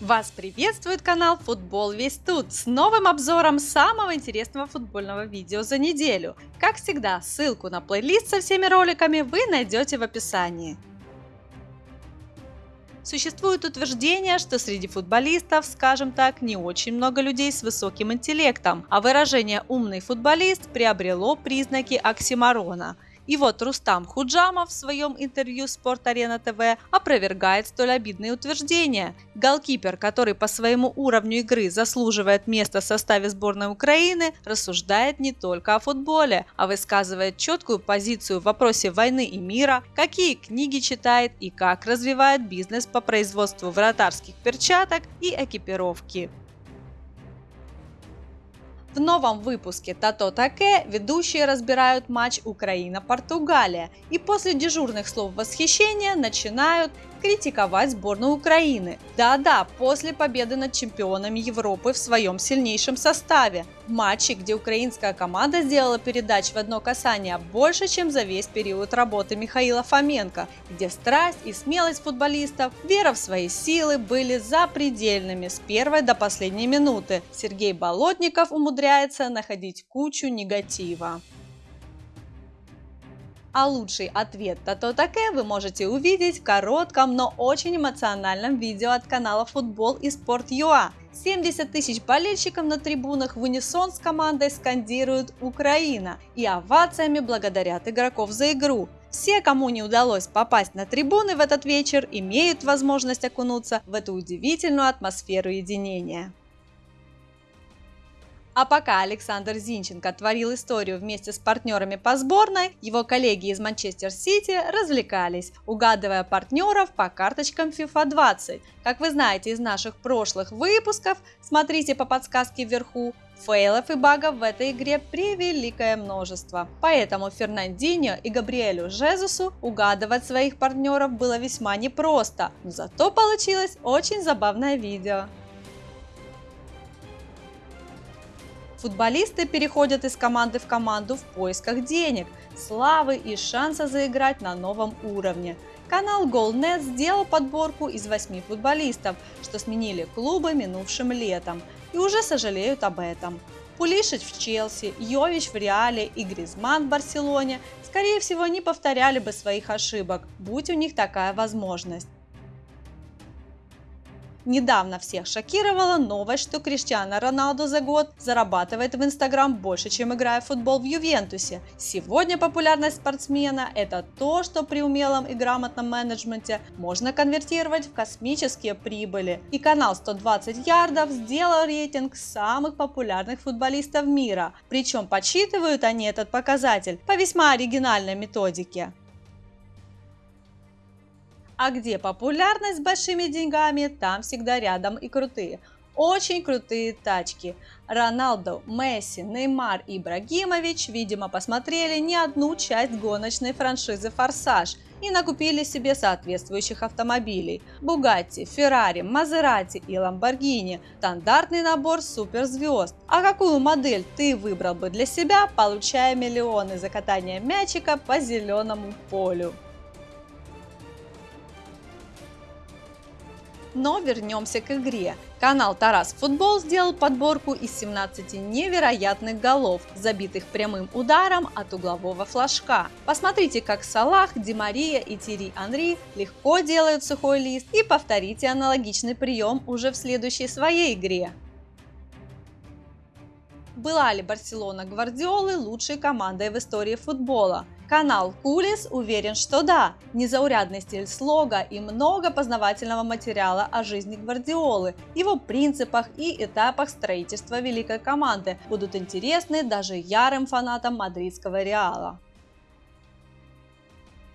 Вас приветствует канал Футбол Весь Тут с новым обзором самого интересного футбольного видео за неделю. Как всегда, ссылку на плейлист со всеми роликами вы найдете в описании. Существует утверждение, что среди футболистов, скажем так, не очень много людей с высоким интеллектом, а выражение «умный футболист» приобрело признаки оксиморона – и вот Рустам Худжамов в своем интервью Спорт Арена ТВ опровергает столь обидные утверждения. Голкипер, который по своему уровню игры заслуживает места в составе сборной Украины, рассуждает не только о футболе, а высказывает четкую позицию в вопросе войны и мира, какие книги читает и как развивает бизнес по производству вратарских перчаток и экипировки. В новом выпуске Тато Таке ведущие разбирают матч Украина-Португалия. И после дежурных слов восхищения начинают критиковать сборную Украины. Да-да, после победы над чемпионами Европы в своем сильнейшем составе. В матче, где украинская команда сделала передач в одно касание больше, чем за весь период работы Михаила Фоменко, где страсть и смелость футболистов, вера в свои силы были запредельными с первой до последней минуты. Сергей Болотников умудряется находить кучу негатива. А лучший ответ Тато Таке вы можете увидеть в коротком, но очень эмоциональном видео от канала Футбол и Спорт ЮА. 70 тысяч болельщиков на трибунах в унисон с командой скандируют «Украина» и овациями благодарят игроков за игру. Все, кому не удалось попасть на трибуны в этот вечер, имеют возможность окунуться в эту удивительную атмосферу единения. А пока Александр Зинченко творил историю вместе с партнерами по сборной, его коллеги из Манчестер Сити развлекались, угадывая партнеров по карточкам FIFA 20. Как вы знаете из наших прошлых выпусков, смотрите по подсказке вверху, Фейлов и багов в этой игре превеликое множество. Поэтому Фернандинho и Габриэлю Жезусу угадывать своих партнеров было весьма непросто, но зато получилось очень забавное видео. Футболисты переходят из команды в команду в поисках денег, славы и шанса заиграть на новом уровне. Канал GoalNet сделал подборку из восьми футболистов, что сменили клубы минувшим летом и уже сожалеют об этом. Пулишич в Челси, Йович в Реале и Гризман в Барселоне скорее всего не повторяли бы своих ошибок, будь у них такая возможность. Недавно всех шокировала новость, что Криштиано Роналду за год зарабатывает в Инстаграм больше, чем играя в футбол в Ювентусе. Сегодня популярность спортсмена – это то, что при умелом и грамотном менеджменте можно конвертировать в космические прибыли. И канал 120 ярдов сделал рейтинг самых популярных футболистов мира. Причем подсчитывают они этот показатель по весьма оригинальной методике. А где популярность с большими деньгами, там всегда рядом и крутые. Очень крутые тачки. Роналду, Месси, Неймар и Ибрагимович, видимо, посмотрели не одну часть гоночной франшизы «Форсаж» и накупили себе соответствующих автомобилей. Бугатти, Феррари, Мазерати и Ламборгини – стандартный набор суперзвезд. А какую модель ты выбрал бы для себя, получая миллионы за катание мячика по зеленому полю? Но вернемся к игре. Канал Тарас Футбол сделал подборку из 17 невероятных голов, забитых прямым ударом от углового флажка. Посмотрите, как Салах, Димария и Тири Анри легко делают сухой лист и повторите аналогичный прием уже в следующей своей игре. Была ли Барселона Гвардиолы лучшей командой в истории футбола? Канал Кулис уверен, что да. Незаурядный стиль слога и много познавательного материала о жизни Гвардиолы, его принципах и этапах строительства великой команды будут интересны даже ярым фанатам мадридского Реала.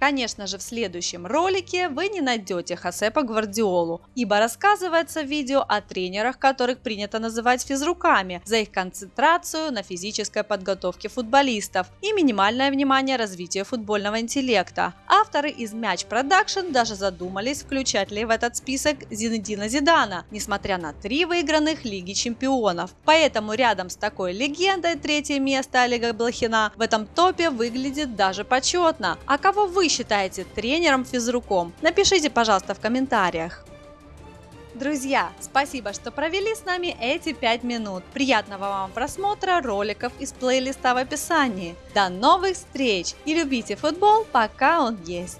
Конечно же, в следующем ролике вы не найдете Хосепа Гвардиолу, ибо рассказывается в видео о тренерах, которых принято называть физруками, за их концентрацию на физической подготовке футболистов и минимальное внимание развитию футбольного интеллекта. Авторы из Match Production даже задумались, включать ли в этот список Зинедина Зидана, несмотря на три выигранных Лиги Чемпионов. Поэтому рядом с такой легендой третье место Олега Блохина в этом топе выглядит даже почетно. А кого вы считаете тренером физруком? Напишите, пожалуйста, в комментариях. Друзья, спасибо, что провели с нами эти 5 минут. Приятного вам просмотра роликов из плейлиста в описании. До новых встреч и любите футбол, пока он есть.